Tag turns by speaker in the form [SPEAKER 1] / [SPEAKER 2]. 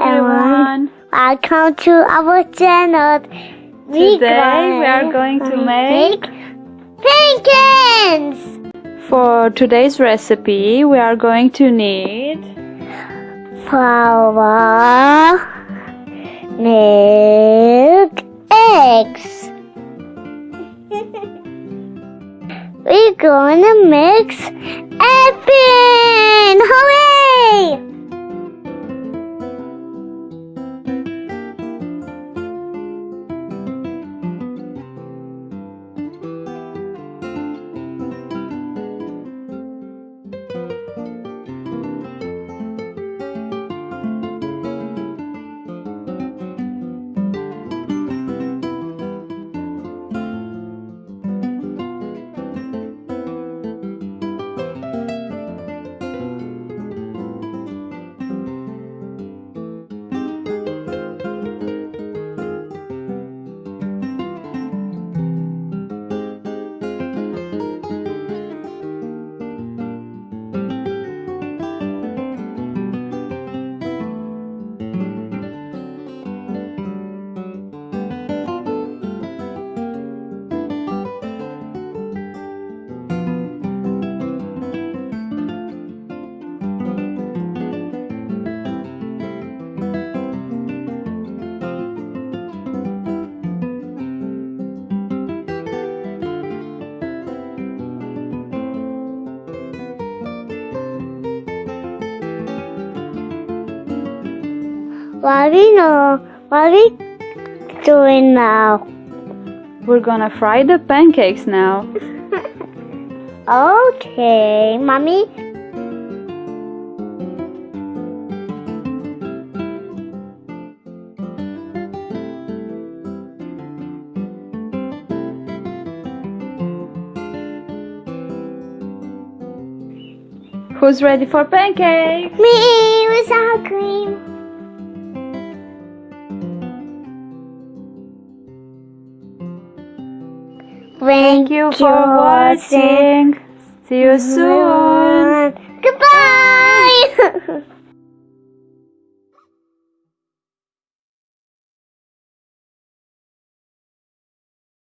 [SPEAKER 1] everyone.
[SPEAKER 2] Welcome to our channel.
[SPEAKER 1] Today we are going to make
[SPEAKER 2] pancakes.
[SPEAKER 1] for today's recipe we are going to need
[SPEAKER 2] Flour, milk, eggs. We're gonna mix everything. Hooray! What we know? What we doing now?
[SPEAKER 1] we're gonna fry the pancakes now.
[SPEAKER 2] Okay, mommy.
[SPEAKER 1] Who's ready for pancakes?
[SPEAKER 2] Me without cream.
[SPEAKER 1] Thank, you for watching. watching. See you soon. Goodbye.